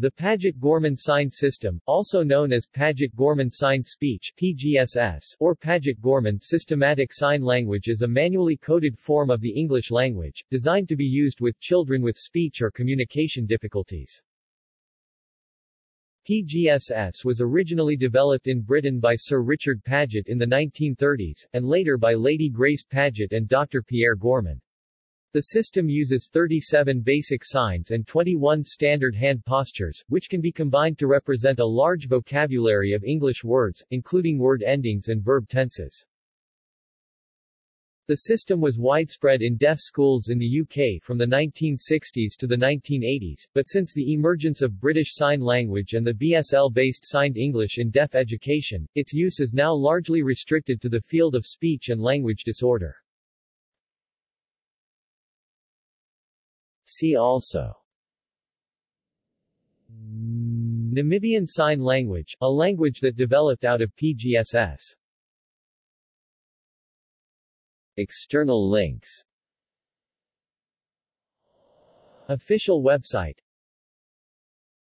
The Paget-Gorman Sign System, also known as Paget-Gorman Sign Speech PGSS, or Paget-Gorman Systematic Sign Language is a manually coded form of the English language, designed to be used with children with speech or communication difficulties. PGSS was originally developed in Britain by Sir Richard Paget in the 1930s, and later by Lady Grace Paget and Dr. Pierre Gorman. The system uses 37 basic signs and 21 standard hand postures, which can be combined to represent a large vocabulary of English words, including word endings and verb tenses. The system was widespread in deaf schools in the UK from the 1960s to the 1980s, but since the emergence of British Sign Language and the BSL-based Signed English in deaf education, its use is now largely restricted to the field of speech and language disorder. See also. Namibian Sign Language, a language that developed out of PGSS. External links. Official website